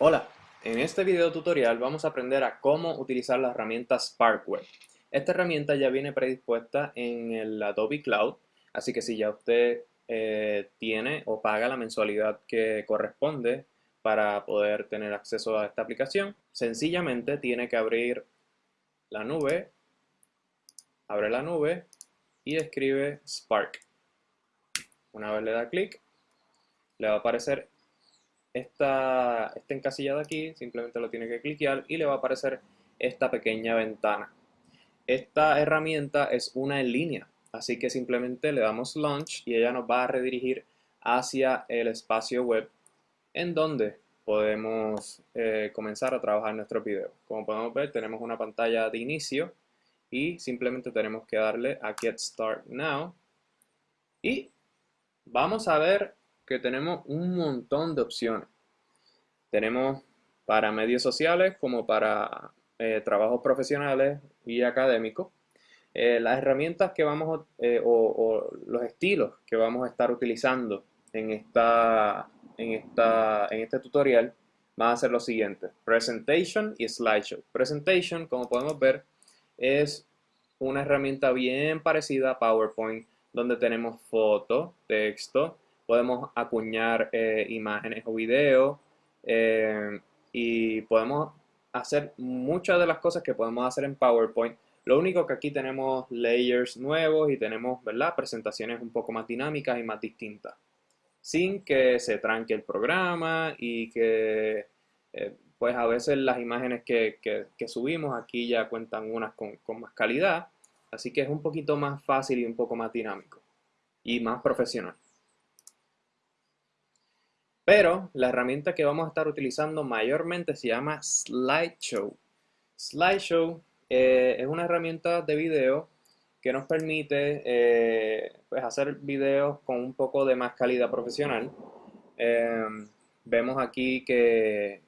Hola, en este video tutorial vamos a aprender a cómo utilizar la herramienta SparkWeb. Esta herramienta ya viene predispuesta en el Adobe Cloud, así que si ya usted eh, tiene o paga la mensualidad que corresponde para poder tener acceso a esta aplicación, sencillamente tiene que abrir la nube, abre la nube y escribe Spark. Una vez le da clic, le va a aparecer esta, esta encasillada aquí, simplemente lo tiene que cliquear y le va a aparecer esta pequeña ventana. Esta herramienta es una en línea, así que simplemente le damos Launch y ella nos va a redirigir hacia el espacio web en donde podemos eh, comenzar a trabajar nuestro video. Como podemos ver, tenemos una pantalla de inicio y simplemente tenemos que darle a Get Start Now y vamos a ver que tenemos un montón de opciones. Tenemos para medios sociales como para eh, trabajos profesionales y académicos. Eh, las herramientas que vamos eh, o, los estilos que vamos a estar utilizando en, esta, en, esta, en este tutorial van a ser los siguientes. Presentation y Slideshow. Presentation, como podemos ver, es una herramienta bien parecida a PowerPoint, donde tenemos foto, texto, podemos acuñar eh, imágenes o videos eh, y podemos hacer muchas de las cosas que podemos hacer en PowerPoint. Lo único que aquí tenemos layers nuevos y tenemos ¿verdad? presentaciones un poco más dinámicas y más distintas. Sin que se tranque el programa y que eh, pues a veces las imágenes que, subimos aquí ya cuentan unas con, con más calidad. Así que es un poquito más fácil y un poco más dinámico y más profesional. Pero la herramienta que vamos a estar utilizando mayormente se llama Slideshow. Slideshow eh, es una herramienta de video que nos permite eh, pues hacer videos con un poco de más calidad profesional. Em, vemos aquí que,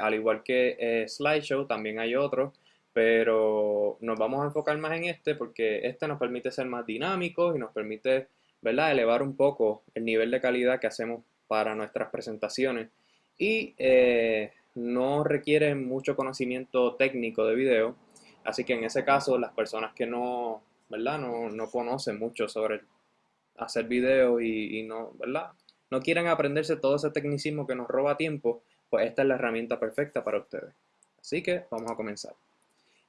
al igual que eh, Slideshow también hay otros, pero nos vamos a enfocar más en este porque este nos permite ser más dinámicos y nos permite ¿verdad? elevar un poco el nivel de calidad que hacemos para nuestras presentaciones y eh, no requiere mucho conocimiento técnico de video, así que en ese caso las personas que no, ¿verdad? No, conocen mucho sobre hacer video y, no, ¿verdad? no quieren aprenderse todo ese tecnicismo que nos roba tiempo, pues esta es la herramienta perfecta para ustedes. Así que vamos a comenzar.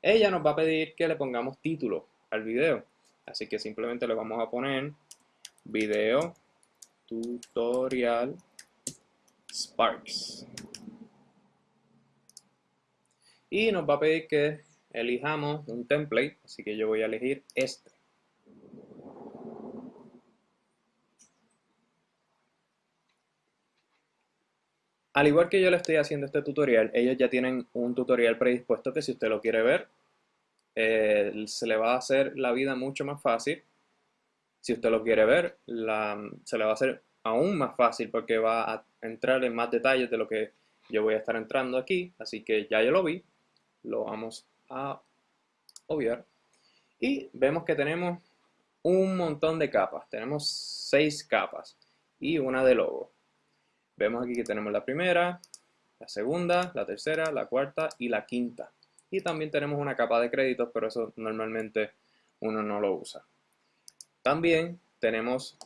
Ella nos va a pedir que le pongamos título al video, así que simplemente le vamos a poner video tutorial Sparks. Y nos va a pedir que elijamos un template, así que yo voy a elegir este. Al igual que yo le estoy haciendo este tutorial, ellos ya tienen un tutorial predispuesto que si usted lo quiere ver, eh, se le va a hacer la vida mucho más fácil si usted lo quiere ver, se le va a hacer aún más fácil porque va a entrar en más detalles de lo que yo voy a estar entrando aquí. Así que ya yo lo vi, lo vamos a obviar. Y vemos que tenemos un montón de capas. Tenemos seis capas y una de logo. Vemos aquí que tenemos la primera, la segunda, la tercera, la cuarta y la quinta. Y también tenemos una capa de créditos, pero eso normalmente uno no lo usa. También tenemos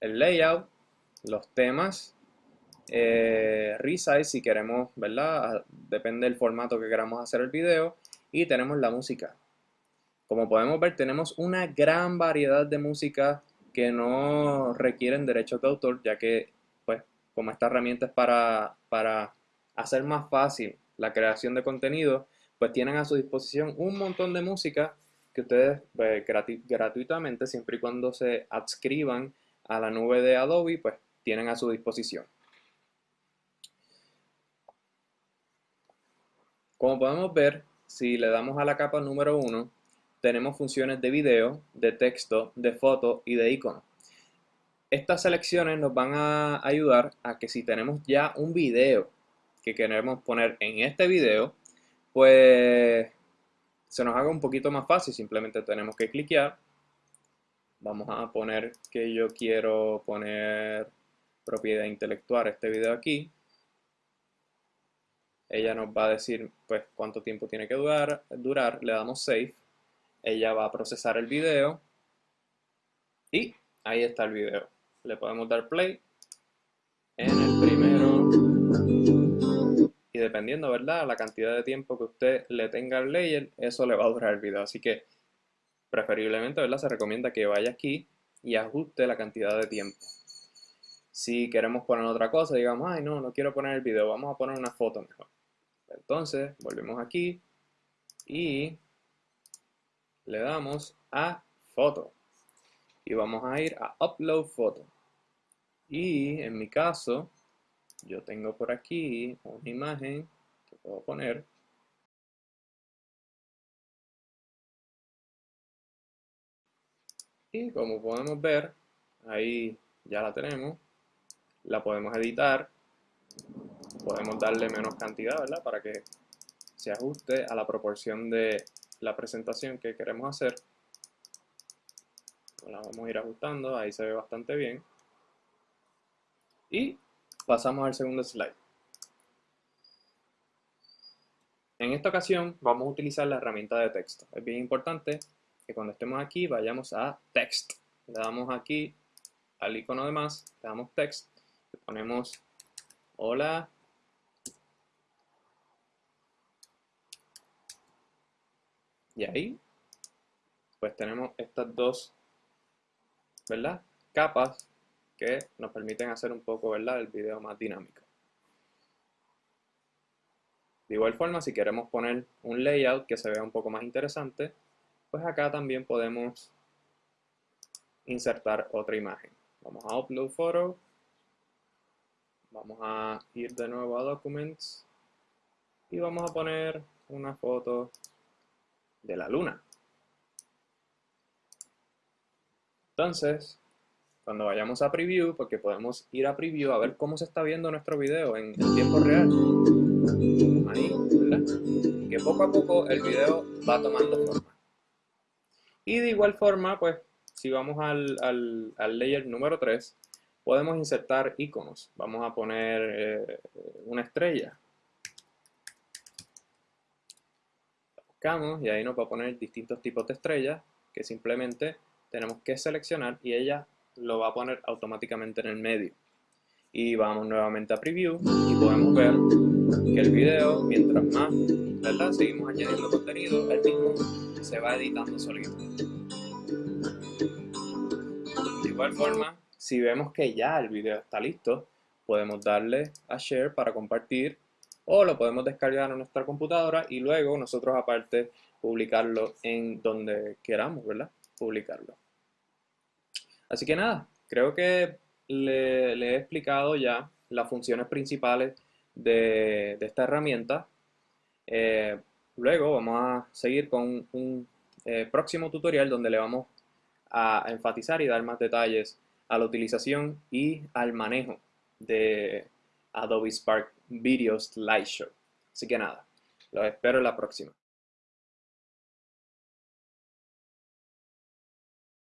el layout, los temas, eh, resize si queremos, ¿verdad? Depende del formato que queramos hacer el video. Y tenemos la música. Como podemos ver, tenemos una gran variedad de música que no requieren derechos de autor, ya que, pues, como esta herramienta es para, para hacer más fácil la creación de contenido, pues tienen a su disposición un montón de música que ustedes pues, gratuitamente, siempre y cuando se adscriban a la nube de Adobe, pues tienen a su disposición. Como podemos ver, si le damos a la capa número 1, tenemos funciones de video, de texto, de foto y de icono. Estas selecciones nos van a ayudar a que si tenemos ya un video que queremos poner en este video, pues se nos haga un poquito más fácil, simplemente tenemos que cliquear. Vamos a poner que yo quiero poner propiedad intelectual este video aquí. ella nos va a decir pues cuánto tiempo tiene que durar, durar, le damos save, ella va a procesar el video y ahí está el video. Le podemos dar play dependiendo, ¿verdad? La cantidad de tiempo que usted le tenga al layer, eso le va a durar el video. Así que preferiblemente, ¿verdad? Se recomienda que vaya aquí y ajuste la cantidad de tiempo. Si queremos poner otra cosa, digamos, ay no, no quiero poner el video, vamos a poner una foto mejor. Entonces, volvemos aquí y le damos a foto. Y vamos a ir a upload foto. Y en mi caso, yo tengo por aquí una imagen que puedo poner. Y como podemos ver, ahí ya la tenemos. La podemos editar podemos darle menos cantidad, ¿verdad? Para que se ajuste a la proporción de la presentación que queremos hacer. La vamos a ir ajustando, ahí se ve bastante bien. Y pasamos al segundo slide. En esta ocasión vamos a utilizar la herramienta de texto. Es bien importante que cuando estemos aquí vayamos a Text. Le damos aquí al icono de más, le damos Text, le ponemos Hola Y ahí, pues tenemos estas dos, ¿verdad? Capas que nos permiten hacer un poco, ¿verdad? El video más dinámico. De igual forma, si queremos poner un layout que se vea un poco más interesante, pues acá también podemos insertar otra imagen. Vamos a Upload Photo. Vamos a ir de nuevo a Documents. Y vamos a poner una foto de la luna. Entonces, cuando vayamos a preview, porque podemos ir a preview a ver cómo se está viendo nuestro video en, tiempo real. Ahí, ¿verdad? Que poco a poco el video va tomando forma. Y de igual forma, pues, si vamos al, al, layer número 3, podemos insertar iconos. Vamos a poner eh, una estrella. y ahí nos va a poner distintos tipos de estrellas que simplemente tenemos que seleccionar y ella lo va a poner automáticamente en el medio. Y vamos nuevamente a Preview y podemos ver que el video, mientras más ¿verdad? seguimos añadiendo contenido, el mismo se va editando solito. De igual forma, si vemos que ya el video está listo, podemos darle a Share para compartir o lo podemos descargar a nuestra computadora y luego nosotros aparte publicarlo en donde queramos, ¿verdad? Publicarlo. Así que nada, creo que le, he explicado ya las funciones principales de, esta herramienta. Eh, luego vamos a seguir con un eh, próximo tutorial donde le vamos a enfatizar y dar más detalles a la utilización y al manejo de Adobe Spark Video Slideshow. Así que nada, los espero en la próxima.